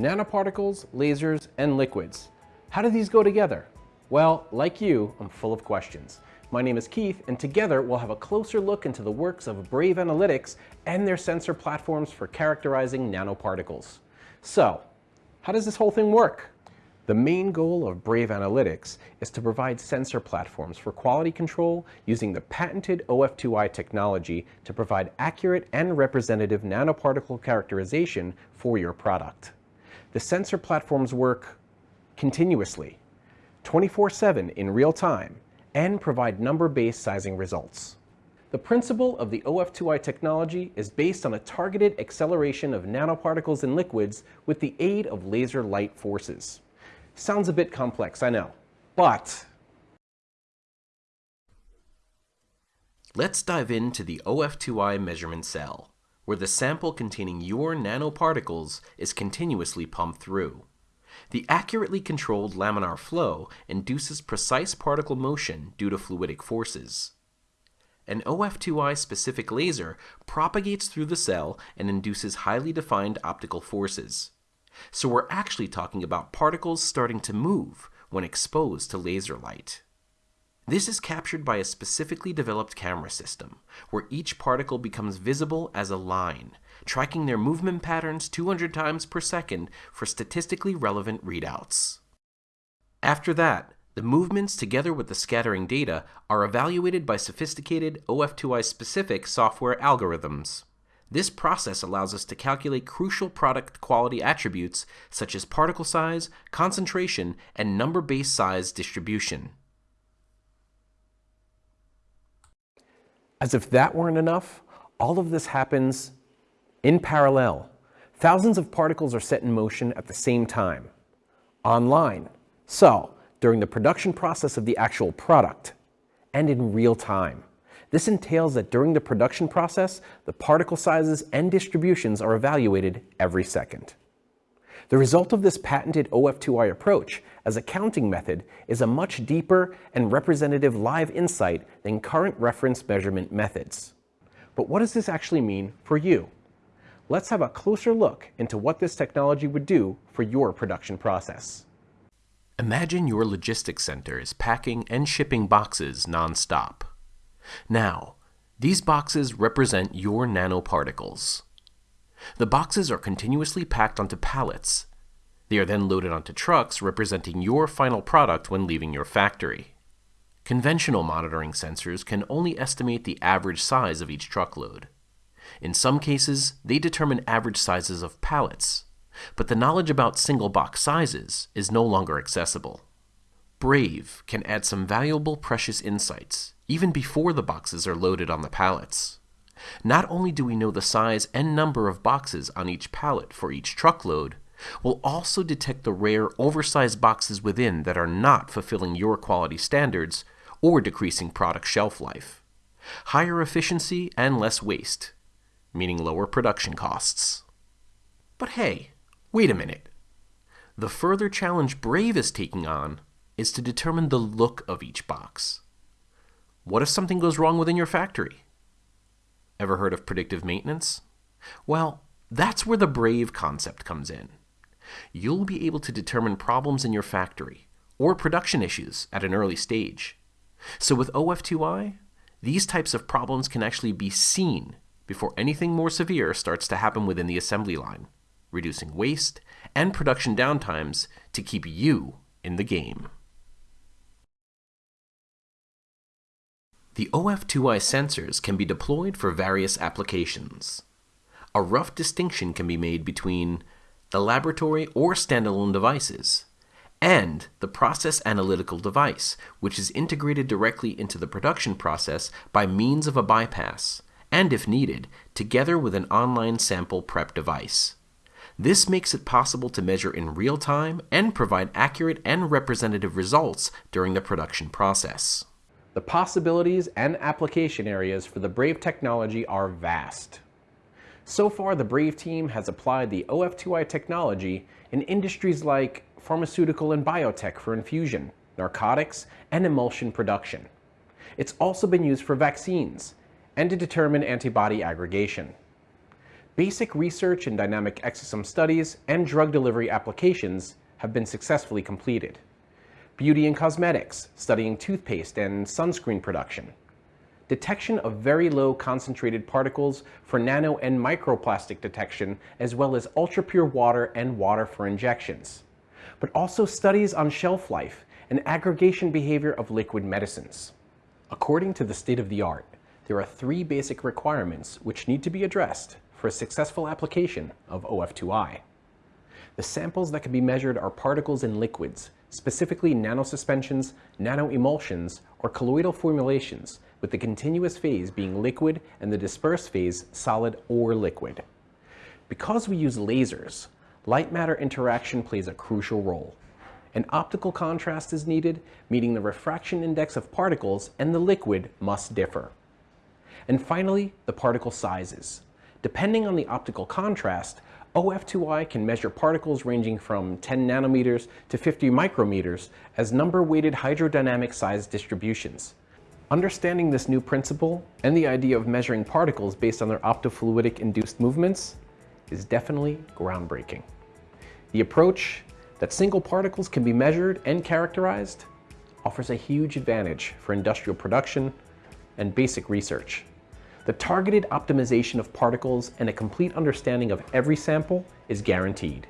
Nanoparticles, lasers, and liquids. How do these go together? Well, like you, I'm full of questions. My name is Keith, and together we'll have a closer look into the works of Brave Analytics and their sensor platforms for characterizing nanoparticles. So, how does this whole thing work? The main goal of Brave Analytics is to provide sensor platforms for quality control using the patented OF2i technology to provide accurate and representative nanoparticle characterization for your product. The sensor platforms work continuously, 24-7 in real time, and provide number-based sizing results. The principle of the OF2i technology is based on a targeted acceleration of nanoparticles in liquids with the aid of laser light forces. Sounds a bit complex, I know, but Let's dive into the OF2i measurement cell, where the sample containing your nanoparticles is continuously pumped through. The accurately controlled laminar flow induces precise particle motion due to fluidic forces. An OF2i specific laser propagates through the cell and induces highly defined optical forces. So we're actually talking about particles starting to move when exposed to laser light. This is captured by a specifically developed camera system, where each particle becomes visible as a line, tracking their movement patterns 200 times per second for statistically relevant readouts. After that, the movements together with the scattering data are evaluated by sophisticated OF2i specific software algorithms. This process allows us to calculate crucial product quality attributes such as particle size, concentration, and number-based size distribution. As if that weren't enough, all of this happens in parallel. Thousands of particles are set in motion at the same time, online. So, during the production process of the actual product, and in real time. This entails that during the production process, the particle sizes and distributions are evaluated every second. The result of this patented OF2i approach as a counting method is a much deeper and representative live insight than current reference measurement methods. But what does this actually mean for you? Let's have a closer look into what this technology would do for your production process. Imagine your logistics center is packing and shipping boxes nonstop. Now, these boxes represent your nanoparticles. The boxes are continuously packed onto pallets. They are then loaded onto trucks representing your final product when leaving your factory. Conventional monitoring sensors can only estimate the average size of each truckload. In some cases, they determine average sizes of pallets, but the knowledge about single box sizes is no longer accessible. Brave can add some valuable precious insights even before the boxes are loaded on the pallets. Not only do we know the size and number of boxes on each pallet for each truckload, we'll also detect the rare oversized boxes within that are not fulfilling your quality standards or decreasing product shelf life. Higher efficiency and less waste, meaning lower production costs. But hey, wait a minute. The further challenge Brave is taking on is to determine the look of each box. What if something goes wrong within your factory? Ever heard of predictive maintenance? Well, that's where the BRAVE concept comes in. You'll be able to determine problems in your factory or production issues at an early stage. So with OF2i, these types of problems can actually be seen before anything more severe starts to happen within the assembly line, reducing waste and production downtimes to keep you in the game. The OF2i sensors can be deployed for various applications. A rough distinction can be made between the laboratory or standalone devices, and the process analytical device, which is integrated directly into the production process by means of a bypass, and if needed, together with an online sample prep device. This makes it possible to measure in real time and provide accurate and representative results during the production process. The possibilities and application areas for the Brave technology are vast. So far, the Brave team has applied the OF2i technology in industries like pharmaceutical and biotech for infusion, narcotics, and emulsion production. It's also been used for vaccines and to determine antibody aggregation. Basic research in dynamic exosome studies and drug delivery applications have been successfully completed. Beauty and cosmetics, studying toothpaste and sunscreen production. Detection of very low concentrated particles for nano and microplastic detection, as well as ultra-pure water and water for injections. But also studies on shelf life and aggregation behavior of liquid medicines. According to the state of the art, there are three basic requirements which need to be addressed for a successful application of OF2I. The samples that can be measured are particles in liquids, specifically nanosuspensions, nanoemulsions, or colloidal formulations, with the continuous phase being liquid and the dispersed phase solid or liquid. Because we use lasers, light matter interaction plays a crucial role. An optical contrast is needed, meaning the refraction index of particles and the liquid must differ. And finally, the particle sizes. Depending on the optical contrast, OF2I can measure particles ranging from 10 nanometers to 50 micrometers as number-weighted hydrodynamic size distributions. Understanding this new principle and the idea of measuring particles based on their optofluidic induced movements is definitely groundbreaking. The approach that single particles can be measured and characterized offers a huge advantage for industrial production and basic research. The targeted optimization of particles and a complete understanding of every sample is guaranteed.